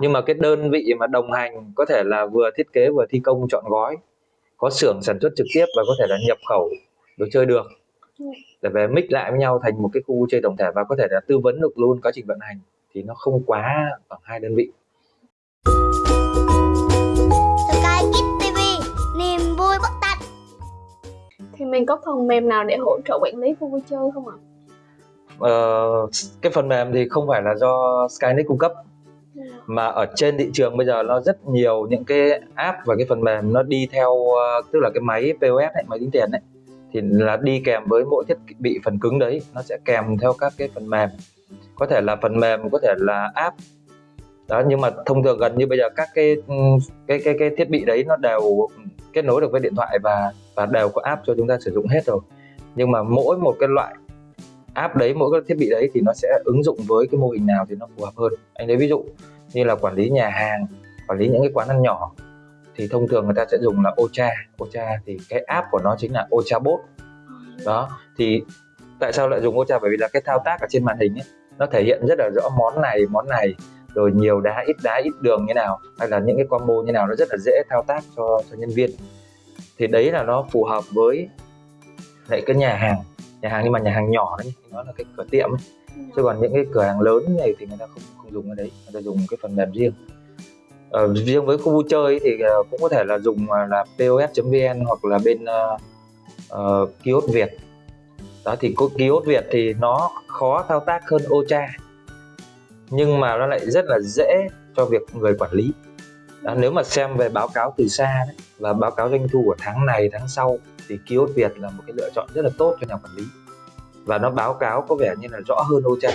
Nhưng mà cái đơn vị mà đồng hành có thể là vừa thiết kế vừa thi công chọn gói có xưởng sản xuất trực tiếp và có thể là nhập khẩu đồ chơi được để về mix lại với nhau thành một cái khu vui chơi tổng thể và có thể là tư vấn được luôn quá trình vận hành thì nó không quá ở hai đơn vị Sky Kids TV niềm vui bất tận Thì mình có phần mềm nào để hỗ trợ quản lý khu vui chơi không ạ? Ờ, cái phần mềm thì không phải là do Skynet cung cấp mà ở trên thị trường bây giờ nó rất nhiều những cái app và cái phần mềm nó đi theo ờ, tức là cái máy POS ấy, máy tính tiền ấy thì là đi kèm với mỗi thiết bị phần cứng đấy nó sẽ kèm theo các cái phần mềm. Có thể là phần mềm có thể là app. Đó nhưng mà thông thường gần như bây giờ các cái ừ, cái cái cái thiết bị đấy nó đều ừ, kết nối được với điện thoại và và đều có app cho chúng ta sử dụng hết rồi. Nhưng mà mỗi một cái loại app đấy, mỗi cái thiết bị đấy thì nó sẽ ứng dụng với cái mô hình nào thì nó phù hợp hơn. Anh lấy ví dụ như là quản lý nhà hàng, quản lý những cái quán ăn nhỏ, thì thông thường người ta sẽ dùng là Ocha. Ocha thì cái app của nó chính là Ocha Bot. Đó, thì tại sao lại dùng Ocha? Bởi vì là cái thao tác ở trên màn hình ấy, nó thể hiện rất là rõ món này món này, rồi nhiều đá, ít đá, ít đường như nào, hay là những cái combo như nào, nó rất là dễ thao tác cho cho nhân viên. Thì đấy là nó phù hợp với lại cái nhà hàng nhà hàng nhưng mà nhà hàng nhỏ đấy nó là cái cửa tiệm ấy. chứ còn những cái cửa hàng lớn này thì người ta không không dùng cái đấy người ta dùng cái phần mềm riêng. Ờ, riêng với khu vui chơi thì ờ, cũng có thể là dùng ờ, là pos.vn hoặc là bên uh, uh, kiosk Việt. Đó thì kiosk Việt thì nó khó thao tác hơn Ocha. Nhưng mà nó lại rất là dễ cho việc người quản lý đó, nếu mà xem về báo cáo từ xa đấy, và báo cáo doanh thu của tháng này tháng sau thì kiosk Việt là một cái lựa chọn rất là tốt cho nhà quản lý. Và nó báo cáo có vẻ như là rõ hơn Ocha.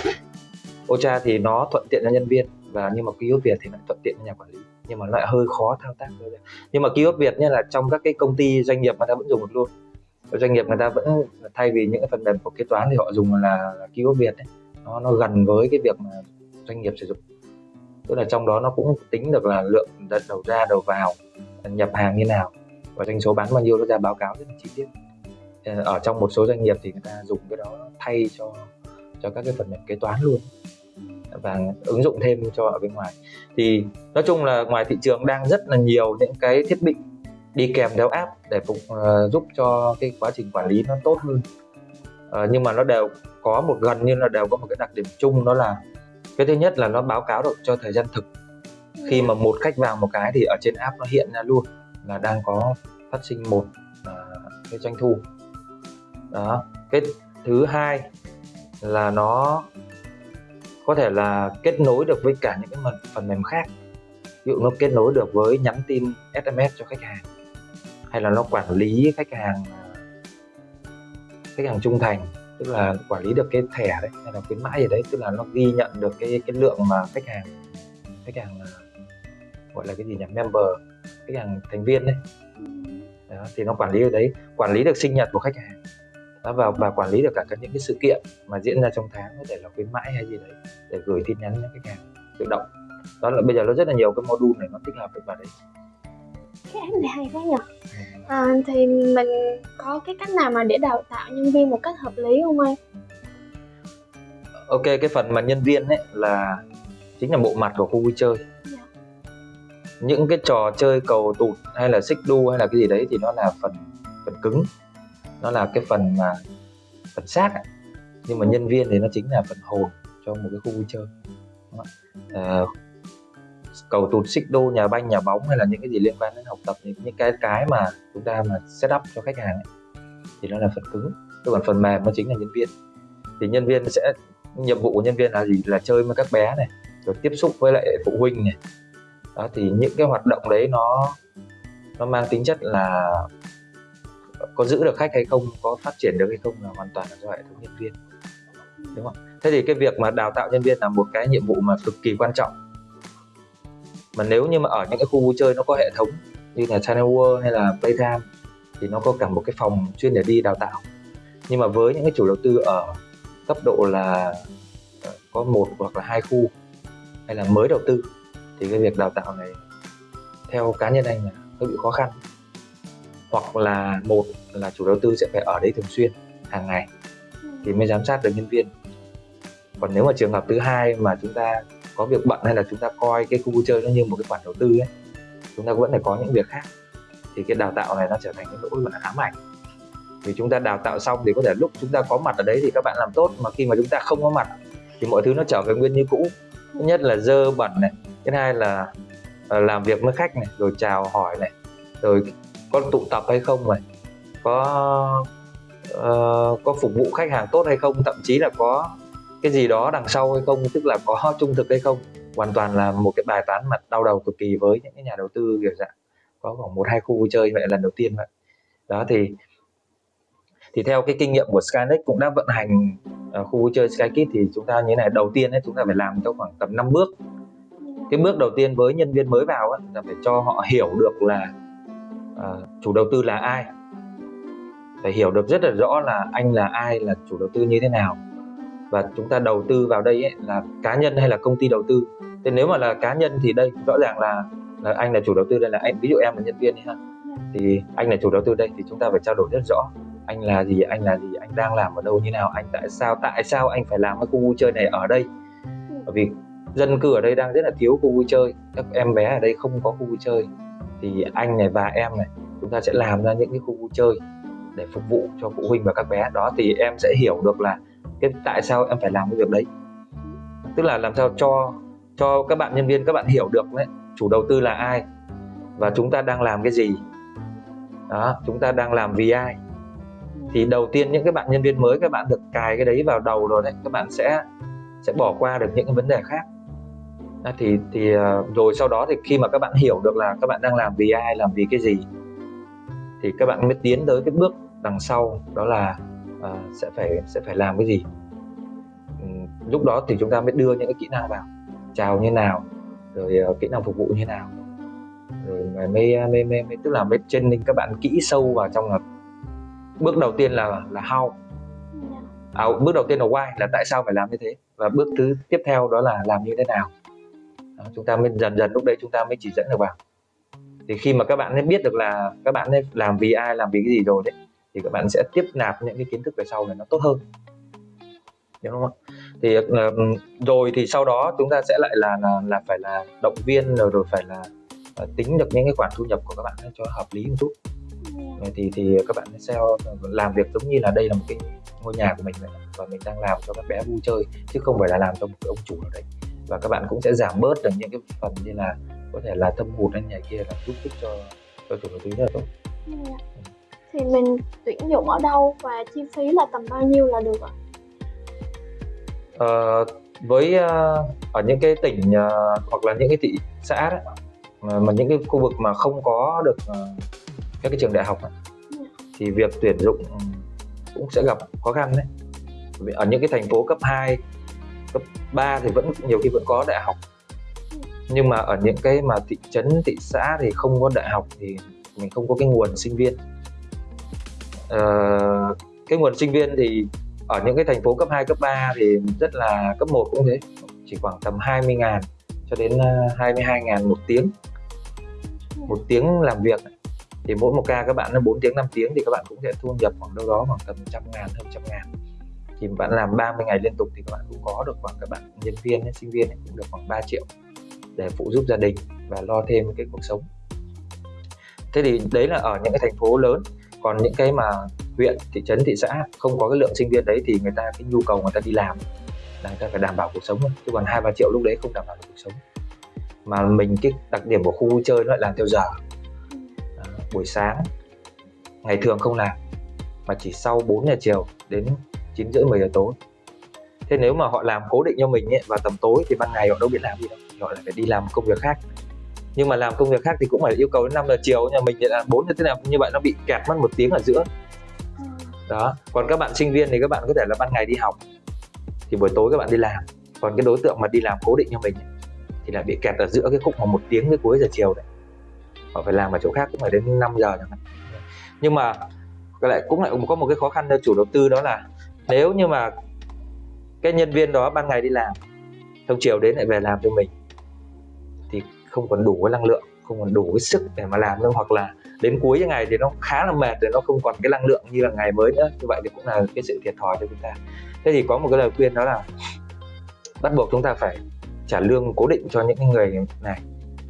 Ocha thì nó thuận tiện cho nhân viên và nhưng mà kiosk Việt thì lại thuận tiện cho nhà quản lý. Nhưng mà lại hơi khó thao tác. Hơn. nhưng mà kiosk Việt như là trong các cái công ty doanh nghiệp người ta vẫn dùng được luôn. Doanh nghiệp người ta vẫn thay vì những cái phần mềm của kế toán thì họ dùng là, là kiosk Việt ấy. nó nó gần với cái việc mà doanh nghiệp sử dụng tức là trong đó nó cũng tính được là lượng đợt đầu ra đầu vào nhập hàng như nào. Và doanh số bán bao nhiêu nó ra báo cáo rất là chi tiết. Ờ, ở trong một số doanh nghiệp thì người ta dùng cái đó thay cho cho các cái phần mềm kế toán luôn. Và ứng dụng thêm cho ở bên ngoài. Thì nói chung là ngoài thị trường đang rất là nhiều những cái thiết bị đi kèm theo app để phục uh, giúp cho cái quá trình quản lý nó tốt hơn. Uh, nhưng mà nó đều có một gần như là đều có một cái đặc điểm chung đó là cái thứ nhất là nó báo cáo được cho thời gian thực. Khi mà một khách vào một cái thì ở trên app nó hiện ra luôn là đang có phát sinh một à, cái doanh thu. Đó cái thứ hai là nó có thể là kết nối được với cả những cái phần, phần mềm khác. Ví dụ nó kết nối được với nhắn tin SMS cho khách hàng hay là nó quản lý khách hàng à, khách hàng trung thành tức là quản lý được cái thẻ đấy hay là khuyến mãi gì đấy tức là nó ghi nhận được cái cái lượng mà khách hàng khách hàng gọi là cái gì nhỉ member khách hàng thành viên đấy. Đó, thì nó quản lý được đấy quản lý được sinh nhật của khách hàng. Đó, và và quản lý được cả các những cái sự kiện mà diễn ra trong tháng có thể là khuyến mãi hay gì đấy để gửi tin nhắn cho khách hàng tự động. Đó là bây giờ nó rất là nhiều cái module này nó tích hợp được vào đấy. Cái app này hay quá nhỉ? À, thì mình có cái cách nào mà để đào tạo nhân viên một cách hợp lý không anh? ok cái phần mà nhân viên ấy là chính là bộ mặt của khu vui chơi Dạ. những cái trò chơi cầu tụt hay là xích đu hay là cái gì đấy thì nó là phần phần cứng nó là cái phần mà phần xác ấy. nhưng mà nhân viên thì nó chính là phần hồn cho một cái khu vui chơi? Ờ, cầu tụt xích đu nhà banh nhà bóng hay là những cái gì liên quan đến học tập những những cái cái mà chúng ta mà set up cho khách hàng ấy, thì nó là phần cứng. Chứ còn phần mềm nó chính là nhân viên. Thì nhân viên sẽ nhiệm vụ của nhân viên là gì? Là chơi với các bé này rồi tiếp xúc với lại phụ huynh này. Đó thì những cái hoạt động đấy nó nó mang tính chất là có giữ được khách hay không có phát triển được hay không là hoàn toàn là do hệ thống nhân viên. Đúng không? Thế thì cái việc mà đào tạo nhân viên là một cái nhiệm vụ mà cực kỳ quan trọng mà nếu như mà ở những cái khu vui chơi nó có hệ thống như là Channel World hay là Playtime thì nó có cả một cái phòng chuyên để đi đào tạo. Nhưng mà với những cái chủ đầu tư ở cấp độ là ờ, có một hoặc là hai khu hay là mới đầu tư thì cái việc đào tạo này theo cá nhân anh là hơi bị khó khăn. Hoặc là một là chủ đầu tư sẽ phải ở đấy thường xuyên hàng ngày thì mới giám sát được nhân viên. Còn nếu mà trường hợp thứ hai mà chúng ta có việc bận hay là chúng ta coi cái khu vui chơi nó như một cái khoản đầu tư ấy chúng ta vẫn phải có những việc khác. Thì cái đào tạo này nó trở thành cái nỗi gọi là ám ảnh. Vì chúng ta đào tạo xong thì có thể lúc chúng ta có mặt ở đấy thì các bạn làm tốt mà khi mà chúng ta không có mặt thì mọi thứ nó trở về nguyên như cũ. Thứ nhất là dơ bẩn này thứ hai là ờ, làm việc với khách này rồi chào hỏi này rồi có tụ tập hay không này có uh, có phục vụ khách hàng tốt hay không thậm chí là có cái gì đó đằng sau hay không tức là có trung thực hay không hoàn toàn là một cái bài toán mặt đau đầu cực kỳ với những cái nhà đầu tư kiểu dạng có khoảng một hai khu vui chơi vậy lần đầu tiên vậy. Đó thì thì theo cái kinh nghiệm của Skynet cũng đã vận hành uh, khu vui chơi Skykit thì chúng ta như thế này đầu tiên ấy chúng ta phải làm trong khoảng tầm 5 bước. Cái bước đầu tiên với nhân viên mới vào ấy, là phải cho họ hiểu được là uh, chủ đầu tư là ai. Phải hiểu được rất là rõ là anh là ai là chủ đầu tư như thế nào và chúng ta đầu tư vào đây ấy, là cá nhân hay là công ty đầu tư? Thế nếu mà là cá nhân thì đây rõ ràng là là anh là chủ đầu tư đây là anh ví dụ em là nhân viên ấy ha. Thì anh là chủ đầu tư đây thì chúng ta phải trao đổi rất rõ. Anh là gì anh là gì anh đang làm ở đâu như nào anh tại sao tại sao anh phải làm cái khu vui chơi này ở đây? Bởi vì dân cư ở đây đang rất là thiếu khu vui chơi. Các em bé ở đây không có khu vui chơi. Thì anh này và em này chúng ta sẽ làm ra những cái khu vui chơi để phục vụ cho phụ huynh và các bé. Đó thì em sẽ hiểu được là cái tại sao em phải làm cái việc đấy? Tức là làm sao cho cho các bạn nhân viên các bạn hiểu được đấy chủ đầu tư là ai và chúng ta đang làm cái gì. Đó chúng ta đang làm vì ai. Thì đầu tiên những cái bạn nhân viên mới các bạn được cài cái đấy vào đầu rồi đấy các bạn sẽ sẽ bỏ qua được những cái vấn đề khác. À, thì thì ờ, rồi sau đó thì khi mà các bạn hiểu được là các bạn đang làm vì ai làm vì cái gì thì các bạn mới tiến tới cái bước đằng sau đó là uh, sẽ phải sẽ phải làm cái gì? Um, lúc đó thì chúng ta mới đưa những cái kỹ năng vào chào như nào rồi uh, kỹ năng phục vụ như nào. Rồi mới mới, mới, mới, mới tức là mới training các bạn kỹ sâu vào trong là bước đầu tiên là là how. À, bước đầu tiên là why là tại sao phải làm như thế và bước thứ tiếp theo đó là làm như thế nào. Đó, chúng ta mới dần dần lúc đấy chúng ta mới chỉ dẫn được vào. Thì khi mà các bạn ấy biết được là các bạn ấy làm vì ai làm vì cái gì rồi đấy thì các bạn sẽ tiếp nạp những cái kiến thức về sau này nó tốt hơn. Đúng không thì uh, rồi thì sau đó chúng ta sẽ lại là là, là phải là động viên rồi rồi phải là uh, tính được những cái khoản thu nhập của các bạn cho hợp lý một chút. Thì thì các bạn sẽ làm việc giống như là đây là một cái ngôi nhà của mình vậy và mình đang làm cho các bé vui chơi chứ không phải là làm cho một cái ông chủ nào đấy. Và các bạn cũng sẽ giảm bớt được những cái phần như là có thể là thâm hụt hay nhà kia là giúp ích cho cho chủ đầu tư rất là tốt. Yeah. Ừ. thì mình tuyển dụng ở đâu và chi phí là tầm bao nhiêu là được ạ? Ờ, với uh, ở những cái tỉnh uh, hoặc là những cái thị xã đấy, mà, những cái khu vực mà không có được uh, các cái trường đại học ấy, thì việc tuyển dụng cũng sẽ gặp khó khăn đấy. Ở những cái thành phố cấp 2 cấp 3 thì vẫn nhiều khi vẫn có đại học. Nhưng mà ở những cái mà thị trấn thị xã thì không có đại học thì mình không có cái nguồn sinh viên Ờ, cái nguồn sinh viên thì ở những cái thành phố cấp 2, cấp 3 thì rất là cấp 1 cũng thế chỉ khoảng tầm 20 ngàn cho đến ờ, 22 ngàn một tiếng một tiếng làm việc. Thì mỗi một ca các bạn nó 4 tiếng 5 tiếng thì các bạn cũng sẽ thu nhập khoảng đâu đó khoảng tầm trăm ngàn hơn trăm ngàn. Thì bạn làm 30 ngày liên tục thì các bạn cũng có được khoảng các bạn nhân viên sinh viên ấy, cũng được khoảng 3 triệu để phụ giúp gia đình và lo thêm cái cuộc sống. Thế thì đấy là ở những cái thành phố lớn còn những cái mà huyện thị trấn thị xã không có cái lượng sinh viên đấy thì người ta cái nhu cầu người ta đi làm là người ta phải đảm bảo cuộc sống chứ còn hai ba triệu lúc đấy không đảm bảo được cuộc sống. Mà mình cái đặc điểm của khu vui chơi nó lại làm theo giờ. À, buổi sáng ngày thường không làm mà chỉ sau 4 giờ chiều đến 9 rưỡi 10 giờ tối. Thế nếu mà họ làm cố định cho mình ấy, vào tầm tối thì ban ngày họ đâu biết làm gì đâu họ lại phải đi làm công việc khác nhưng mà làm công việc khác thì cũng phải yêu cầu đến 5 giờ chiều nhà mình thì là 4 giờ thế nào như vậy nó bị kẹt mất một tiếng ở giữa. Đó còn các bạn sinh viên thì các bạn có thể là ban ngày đi học thì buổi tối các bạn đi làm. Còn cái đối tượng mà đi làm cố định cho mình thì là bị kẹt ở giữa cái khúc mà một tiếng cái cuối giờ chiều đấy. Họ phải làm ở chỗ khác cũng phải đến 5 giờ chẳng hạn. Nhưng mà lại cũng lại có một cái khó khăn cho chủ đầu tư đó là nếu như mà cái nhân viên đó ban ngày đi làm xong chiều đến lại về làm cho mình không còn đủ cái năng lượng, không còn đủ cái sức để mà làm nữa hoặc là đến cuối ngày thì nó khá là mệt rồi, nó không còn cái năng lượng như là ngày mới nữa. Như vậy thì cũng là cái sự thiệt thòi cho chúng ta. Thế thì có một cái lời khuyên đó là bắt buộc chúng ta phải trả lương cố định cho những cái người này.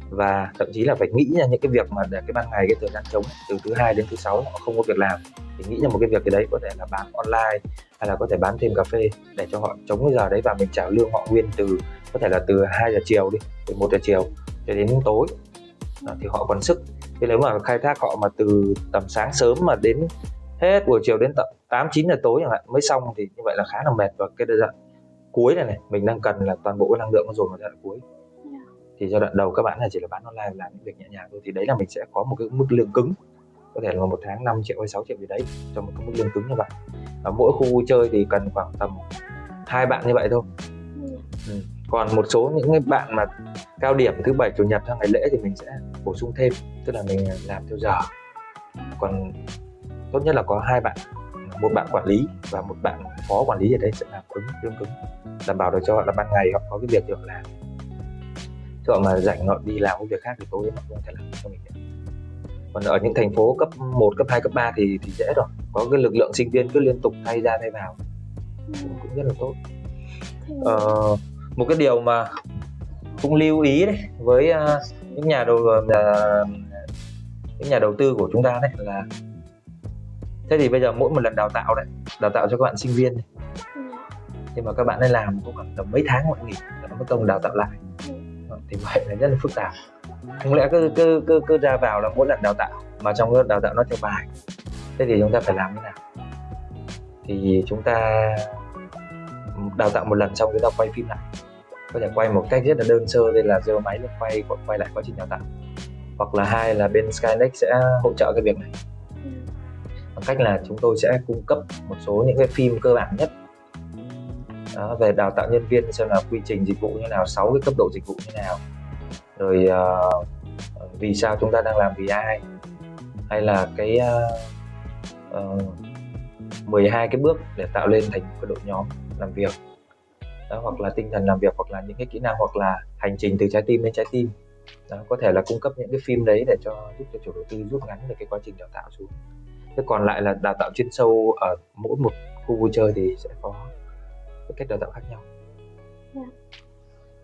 Và thậm chí là phải nghĩ ra những cái việc mà để cái ban ngày, cái thời gian trống từ thứ hai đến thứ sáu họ không có việc làm, thì nghĩ ra một cái việc cái đấy, có thể là bán online, hay là có thể bán thêm cà phê để cho họ chống cái giờ đấy và mình trả lương họ nguyên từ, có thể là từ 2 giờ chiều đi, từ 1 giờ chiều cho đến tối. À, thì họ còn sức. Thì nếu mà khai thác họ mà từ tầm sáng sớm mà đến hết buổi chiều đến tận 8 9 giờ tối chẳng hạn mới xong thì như vậy là khá là mệt. Và cái giai đoạn cuối này này mình đang cần là toàn bộ cái năng lượng nó dồn vào giai đoạn cuối. Thì giai đoạn đầu các bạn là chỉ là bán online làm những việc nhẹ nhàng thôi thì đấy là mình sẽ có một cái mức lương cứng. Có thể là một tháng 5 triệu hay 6 triệu gì đấy cho một cái mức lương cứng như vậy. Và mỗi khu vui chơi thì cần khoảng tầm hai bạn như vậy thôi. Ừ. còn một số những cái bạn mà cao điểm thứ bảy chủ nhật hay ngày lễ thì mình sẽ bổ sung thêm tức là mình làm theo giờ. Còn tốt nhất là có hai bạn một bạn quản lý và một bạn phó quản lý ở đây sẽ làm cứng lương cứng đảm bảo được cho họ là ban ngày họ có cái việc để họ làm. Chứ họ mà rảnh họ đi làm công việc khác thì tối họ không thể làm cho mình được. Còn ở những thành phố cấp 1, cấp 2, cấp 3 thì thì dễ rồi. Có cái lực lượng sinh viên cứ liên tục thay ra thay vào. Cũng, cũng rất là tốt. Ờ, một cái điều mà cũng lưu ý đấy với uh, những nhà đầu uh, những nhà đầu tư của chúng ta đấy là thế thì bây giờ mỗi một lần đào tạo đấy đào tạo cho các bạn sinh viên này. Nhưng mà các bạn ấy làm cũng khoảng tầm mấy tháng mọi nghỉ nó mới công đào tạo lại. Ừ. thì vậy là rất là phức tạp. Không lẽ cứ cứ cứ cứ ra vào là mỗi lần đào tạo mà trong cái đào tạo nó theo bài. Thế thì chúng ta phải làm thế nào? Thì chúng ta đào tạo một lần xong chúng ta quay phim lại có thể quay một cách rất là đơn sơ đây là giơ máy lên quay quay lại quá trình đào tạo. Hoặc là hai là bên Skynex sẽ hỗ trợ cái việc này. Bằng cách là chúng tôi sẽ cung cấp một số những cái phim cơ bản nhất. Đó, về đào tạo nhân viên xem là quy trình dịch vụ như nào sáu cái cấp độ dịch vụ như nào. Rồi uh, vì sao chúng ta đang làm vì ai. Hay là cái uh, uh, 12 cái bước để tạo lên thành một cái đội nhóm làm việc đó, hoặc là tinh thần làm việc hoặc là những cái kỹ năng hoặc là hành trình từ trái tim đến trái tim. Đó, có thể là cung cấp những cái phim đấy để cho giúp cho chủ đầu tư rút ngắn được cái quá trình đào tạo xuống. Thế còn lại là đào tạo chuyên sâu ở mỗi một khu vui chơi thì sẽ có cái cách đào tạo khác nhau. Yeah. Dạ.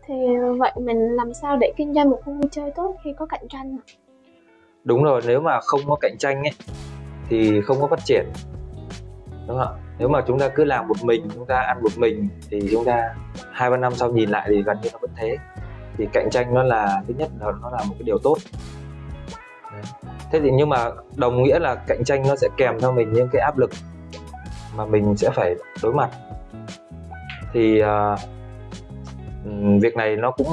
thì vậy mình làm sao để kinh doanh một khu vui chơi tốt khi có cạnh tranh đúng rồi nếu mà không có cạnh tranh ấy thì không có phát triển. Đúng không nếu mà chúng ta cứ làm một mình chúng ta ăn một mình thì chúng ta hai ba năm sau nhìn lại thì gần như nó vẫn thế. Thì cạnh tranh nó là thứ nhất là nó là một cái điều tốt. Đấy. thế thì nhưng mà đồng nghĩa là cạnh tranh nó sẽ kèm theo mình những cái áp lực mà mình sẽ phải đối mặt. Thì uh, việc này nó cũng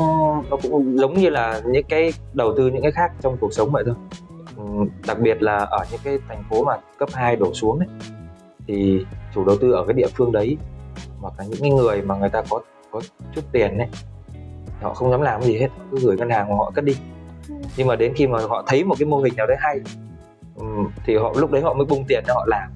nó cũng giống như là những cái đầu tư những cái khác trong cuộc sống vậy thôi. Đặc biệt là ở những cái thành phố mà cấp 2 đổ xuống ấy, thì chủ đầu tư ở cái địa phương đấy, hoặc là những cái người mà người ta có có chút tiền ấy họ không dám làm gì hết, cứ gửi ngân hàng mà họ cất đi. Nhưng mà đến khi mà họ thấy một cái mô hình nào đấy hay thì họ, lúc đấy họ mới bung tiền cho họ làm.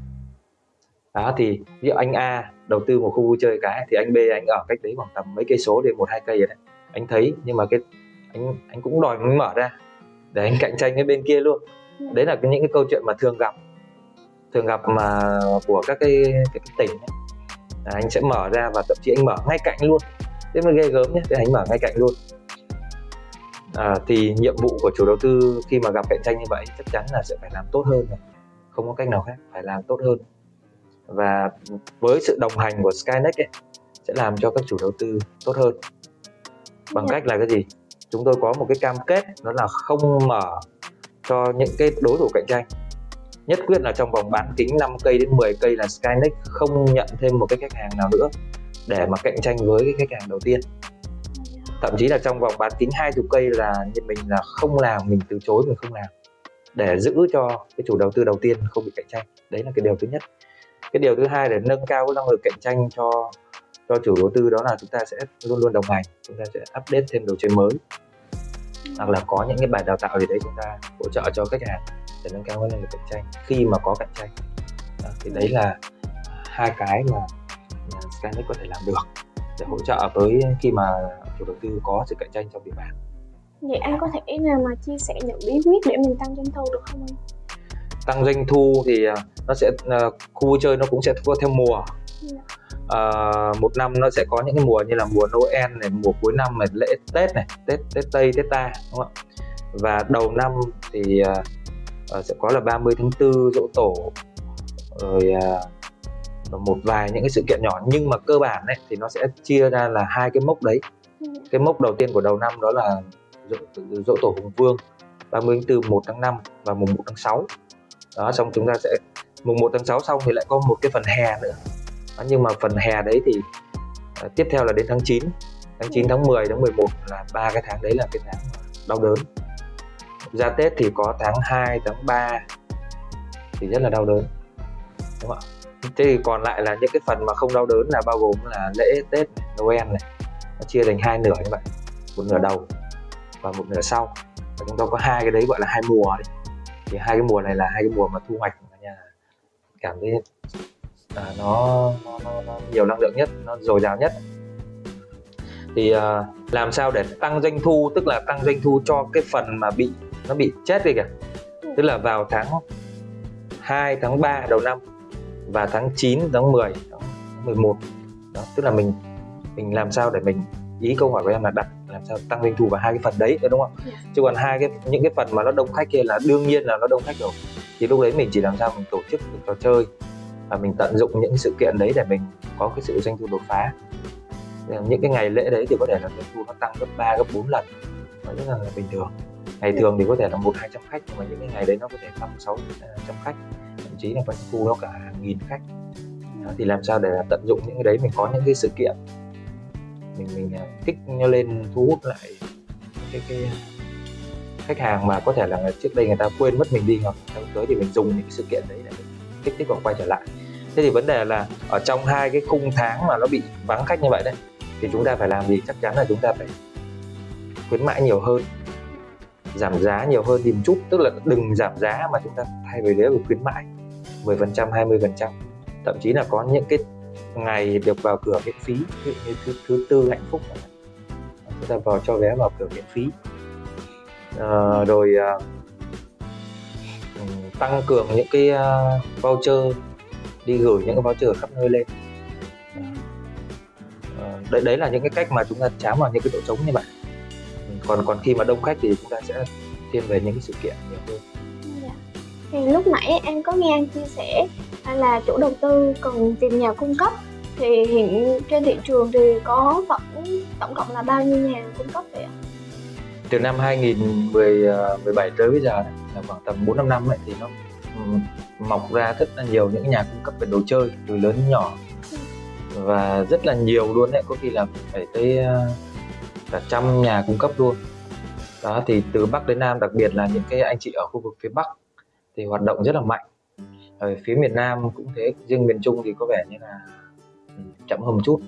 Đó, thì ví dụ anh A đầu tư một khu vui chơi cái, thì anh B anh ở cách đấy khoảng tầm mấy cây số, đến một, hai cây rồi đấy. Anh thấy, nhưng mà cái, anh anh cũng đòi mới mở ra, để anh cạnh tranh với bên kia luôn. Đấy là những cái câu chuyện mà thường gặp thường gặp mà của các cái, cái, cái tỉnh ấy. À, anh sẽ mở ra và thậm chí anh mở ngay cạnh luôn. Thế mới ghê gớm nhé thế anh mở ngay cạnh luôn. À, thì nhiệm vụ của chủ đầu tư khi mà gặp cạnh tranh như vậy chắc chắn là sẽ phải làm tốt hơn rồi. Không có cách nào khác phải làm tốt hơn. Và với sự đồng hành của Skynex ấy, sẽ làm cho các chủ đầu tư tốt hơn. Bằng cách là cái gì? Chúng tôi có một cái cam kết đó là không mở cho những cái đối thủ cạnh tranh nhất quyết là trong vòng bán kính 5 cây đến 10 cây là Skynex không nhận thêm một cái khách hàng nào nữa để mà cạnh tranh với cái khách hàng đầu tiên. Thậm chí là trong vòng bán kính 20 cây là như mình là không làm, mình từ chối, mình không làm để giữ cho cái chủ đầu tư đầu tiên không bị cạnh tranh. Đấy là cái điều thứ nhất. Cái điều thứ hai để nâng cao cái năng lực cạnh tranh cho cho chủ đầu tư đó là chúng ta sẽ luôn luôn đồng hành, chúng ta sẽ update thêm đồ chơi mới. Hoặc là có những cái bài đào tạo gì đấy chúng ta hỗ trợ cho khách hàng để nâng cao năng lực cạnh tranh. Khi mà có cạnh tranh đó, thì đấy là hai cái mà Skynet có thể làm được để hỗ trợ với khi mà chủ đầu tư có sự cạnh tranh trong địa bàn. Vậy anh có thể nào mà chia sẻ những bí quyết để mình tăng doanh thu được không anh? Tăng doanh thu thì à, nó sẽ uh, khu vui chơi nó cũng sẽ theo mùa. Dạ. Ờ, một năm nó sẽ có những cái mùa như là mùa Noel này mùa cuối năm này lễ Tết này Tết Tết Tây Tết Ta đúng không ạ? Và đầu năm thì ờ, sẽ có là 30 tháng 4 dỗ tổ. Rồi và một vài những cái sự kiện nhỏ. Nhưng mà cơ bản ấy, thì nó sẽ chia ra là hai cái mốc đấy. Dạ. cái mốc đầu tiên của đầu năm đó là dỗ, dỗ tổ hùng vương 30 tháng 4 1 tháng 5 và mùng 1 tháng 6 đó xong chúng ta sẽ mùng 1 tháng 6 xong thì lại có một cái phần hè nữa. Đó, nhưng mà phần hè đấy thì à, tiếp theo là đến tháng 9 tháng 9 tháng 10 tháng 11 là ba cái tháng đấy là cái tháng đau đớn ra Tết thì có tháng 2 tháng 3 thì rất là đau đớn đúng không ạ? Thế thì còn lại là những cái phần mà không đau đớn là bao gồm là lễ Tết Noel này nó chia thành hai nửa như vậy. Một nửa đầu và một nửa sau. Và chúng ta có hai cái đấy gọi là hai mùa đấy. Thì hai cái mùa này là hai cái mùa mà thu hoạch cả nhà cảm thấy à, nó, nó, nó, nó nhiều năng lượng nhất nó dồi dào nhất. Thì à, làm sao để tăng doanh thu tức là tăng doanh thu cho cái phần mà bị nó bị chết đi kìa. Tức là vào tháng 2 tháng 3 đầu năm và tháng 9 tháng 10 tháng 11 đó tức là mình mình làm sao để mình ý câu hỏi của em là đặt làm sao tăng doanh thu vào hai cái phần đấy đúng không? Dạ. chứ còn hai cái những cái phần mà nó đông khách kia là đương nhiên là nó đông khách rồi. Thì lúc đấy mình chỉ làm sao mình tổ chức được trò chơi và mình tận dụng những sự kiện đấy để mình có cái sự doanh thu đột phá. Những cái ngày lễ đấy thì có thể là doanh thu nó tăng gấp 3, gấp 4 lần. Rất là bình thường ngày thường thì có thể là một hai trăm khách nhưng mà những cái ngày đấy nó có thể năm sáu à, trăm khách thậm chí là có những thu nó cả hàng nghìn khách. Đó, thì làm sao để tận dụng những cái đấy mình có những cái sự kiện. Mình mình à, kích nó lên thu hút lại cái cái khách hàng mà có thể là trước đây người ta quên mất mình đi hoặc sắp tới thì mình dùng những cái sự kiện đấy để mình kích thích họ quay trở lại. Thế thì vấn đề là ở trong hai cái khung tháng mà nó bị vắng khách như vậy đấy thì chúng ta phải làm gì? Chắc chắn là chúng ta phải khuyến mãi nhiều hơn giảm giá nhiều hơn thì một chút tức là đừng giảm giá mà chúng ta thay vì đấy là khuyến mãi. 10% 20% thậm chí là có những cái ngày được vào cửa miễn phí ví dụ như thứ thứ tư hạnh phúc chúng ta vào cho vé vào cửa miễn phí. À, rồi à, tăng cường những cái ờ, voucher đi gửi những cái voucher ở khắp nơi lên. À, đấy đấy là những cái cách mà chúng ta chám vào những cái chỗ trống như vậy còn còn khi mà đông khách thì chúng ta sẽ thiên về những cái sự kiện nhiều hơn Dạ. Thì lúc nãy em có nghe anh chia sẻ là chủ đầu tư cần tìm nhà cung cấp thì hiện trên thị trường thì có tổng tổng cộng là bao nhiêu nhà cung cấp vậy ạ? từ năm 2017 tới bây giờ là khoảng tầm 4 5 năm ấy, thì nó ừm, mọc ra rất là nhiều những nhà cung cấp về đồ chơi từ lớn đến nhỏ và rất là nhiều luôn đấy có khi là phải tới ờ, cả trăm nhà cung cấp luôn. Đó thì từ bắc đến nam đặc biệt là những cái anh chị ở khu vực phía bắc thì hoạt động rất là mạnh. Ở phía miền nam cũng thế riêng miền trung thì có vẻ như là ừ, chậm hơn một chút.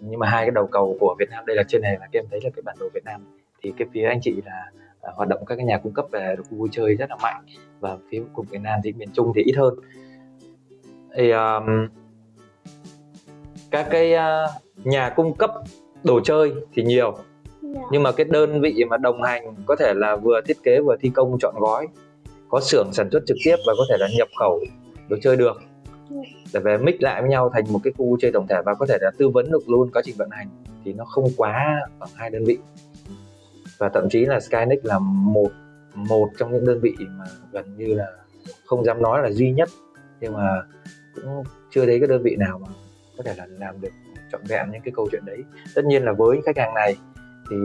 Nhưng mà hai cái đầu cầu của Việt Nam đây là trên này là các em thấy là cái bản đồ Việt Nam. Thì cái phía anh chị là à, hoạt động các cái nhà cung cấp về khu vui chơi rất là mạnh. Và phía cùng Việt Nam thì miền Trung thì ít hơn. Thì um, các cái uh, nhà cung cấp đồ chơi thì nhiều. Nhưng mà cái đơn vị mà đồng hành có thể là vừa thiết kế vừa thi công chọn gói, có xưởng sản xuất trực tiếp và có thể là nhập khẩu đồ chơi được. Để về mix lại với nhau thành một cái khu chơi tổng thể và có thể là tư vấn được luôn quá trình vận hành thì nó không quá khoảng hai đơn vị. Và thậm chí là Skynex là một một trong những đơn vị mà gần như là không dám nói là duy nhất, nhưng mà cũng chưa thấy cái đơn vị nào mà có thể là làm được trọn vẹn những cái câu chuyện đấy. Tất nhiên là với khách hàng này thì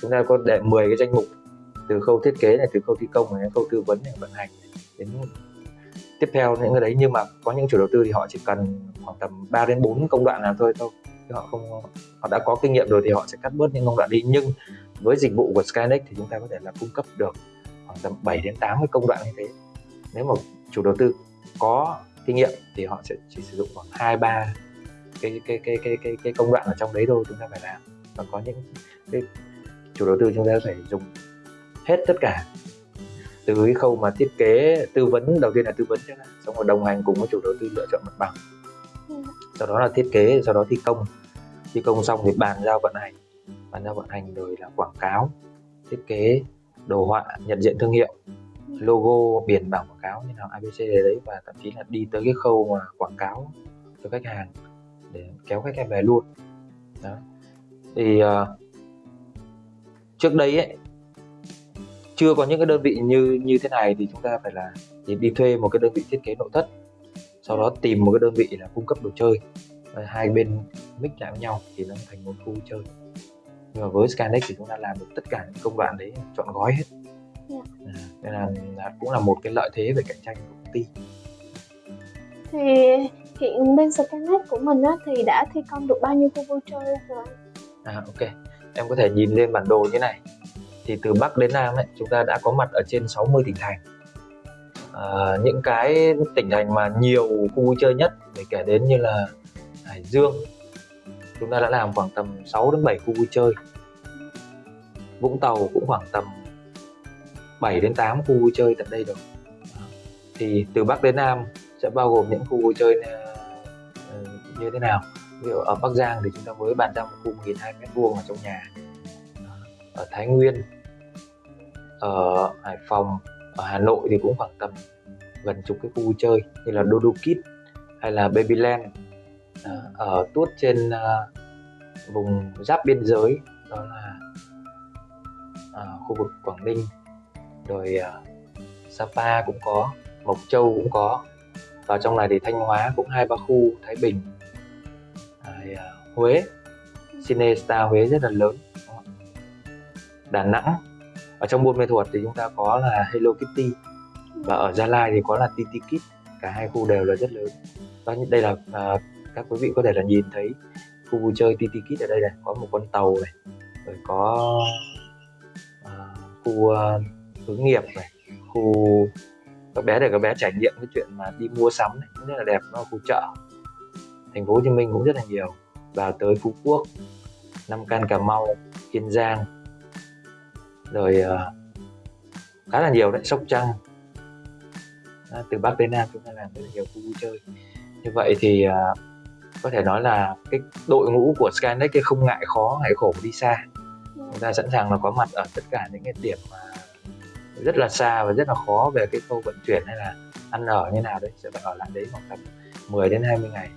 chúng ta có để 10 cái danh mục từ khâu thiết kế này từ khâu thi công này khâu tư vấn này vận hành này, đến tiếp theo những cái đấy. Nhưng mà có những chủ đầu tư thì họ chỉ cần khoảng tầm 3 đến 4 công đoạn nào thôi thôi. Chứ họ không họ đã có kinh nghiệm rồi thì họ sẽ cắt bớt những công đoạn đi. Nhưng với dịch vụ của Skynex thì chúng ta có thể là cung cấp được khoảng tầm 7 đến 8 cái công đoạn như thế. Nếu mà chủ đầu tư có kinh nghiệm thì họ sẽ chỉ sử dụng khoảng hai ba cái cái cái cái cái cái công đoạn ở trong đấy thôi chúng ta phải làm và có những cái chủ đầu tư chúng ta phải dùng hết tất cả. Từ cái khâu mà thiết kế tư vấn đầu tiên là tư vấn trước xong rồi đồng hành cùng với chủ đầu tư lựa chọn mặt bằng. Ừ. sau đó là thiết kế sau đó thi công. Thi công xong thì bàn giao vận hành. Bàn giao vận hành rồi là quảng cáo thiết kế đồ họa nhận diện thương hiệu logo biển bảng quảng cáo như nào abc đấy. Và thậm chí là đi tới cái khâu mà quảng cáo cho khách hàng để kéo khách em về luôn. Đó thì uh, trước đây ấy chưa có những cái đơn vị như như thế này thì chúng ta phải là thì đi thuê một cái đơn vị thiết kế nội thất sau đó tìm một cái đơn vị là cung cấp đồ chơi. Hai bên mix lại với nhau thì nó thành một khu chơi. Nhưng mà với Skynex thì chúng ta làm được tất cả những công đoạn đấy chọn gói hết. Dạ. à, nên là, là cũng là một cái lợi thế về cạnh tranh của công ty. Thì hiện bên Skynet của mình á, thì đã thi công được bao nhiêu khu vui chơi rồi À ok, em có thể nhìn lên bản đồ như này. Thì từ Bắc đến Nam ấy, chúng ta đã có mặt ở trên 60 tỉnh thành. À, những cái tỉnh thành mà nhiều khu vui chơi nhất để kể đến như là Hải Dương chúng ta đã làm khoảng tầm 6 đến 7 khu vui chơi. Vũng Tàu cũng khoảng tầm 7 đến 8 khu vui chơi tận đây rồi. Thì từ Bắc đến Nam sẽ bao gồm những khu vui chơi ờ, như thế nào? Ví dụ ở Bắc Giang thì chúng ta mới bàn ra một khu 1.200 mét vuông ở trong nhà. Ở Thái Nguyên, ở Hải Phòng, ở Hà Nội thì cũng khoảng tầm gần chục cái khu vui chơi như là Dodo Kids hay là Babyland. Ờ, ở tuốt trên ờ, vùng giáp biên giới đó là ờ, khu vực Quảng Ninh. Rồi Sapa cũng có, Mộc Châu cũng có. Và trong này thì Thanh Hóa cũng hai ba khu, Thái Bình tại à, Huế. Cine Star Huế rất là lớn. Đà Nẵng. Ở trong Buôn Mê Thuột thì chúng ta có là Hello Kitty. Và ở Gia Lai thì có là Titi Kit. cả hai khu đều là rất lớn. Vâng, Đó đây là à, các quý vị có thể là nhìn thấy khu vui chơi Titi Kit ở đây này. Có một con tàu này. Rồi có à, khu à, hướng nghiệp này. Khu các bé để các bé trải nghiệm cái chuyện mà đi mua sắm này. Rất là đẹp nó là khu chợ thành phố Hồ Chí Minh cũng rất là nhiều. Và tới Phú Quốc Nam Can Cà Mau Kiên Giang. Rồi uh, khá là nhiều đấy Sóc Trăng. À, từ Bắc đến Nam chúng ta làm rất là nhiều khu vui chơi. Như vậy thì uh, có thể nói là cái đội ngũ của Skynet kia không ngại khó ngại khổ đi xa. Chúng ta sẵn sàng là có mặt ở tất cả những cái điểm mà rất là xa và rất là khó về cái khâu vận chuyển hay là ăn ở như nào đấy. Sẽ phải ở lại đấy khoảng tầm 10 đến 20 ngày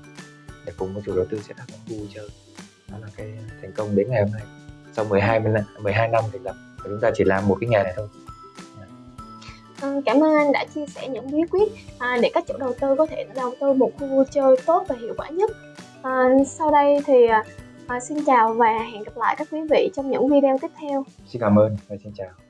để cùng với chủ đầu tư sẽ thắp khu vui chơi. Đó là cái thành công đến ngày hôm nay. Sau 12 năm 12 năm thành lập và chúng ta chỉ làm một cái nghề này thôi À, cảm ơn anh đã chia sẻ những bí quyết à, để các chủ đầu tư có thể đầu tư một khu vui chơi tốt và hiệu quả nhất. À, sau đây thì à, xin chào và hẹn gặp lại các quý vị trong những video tiếp theo. xin cảm ơn và xin chào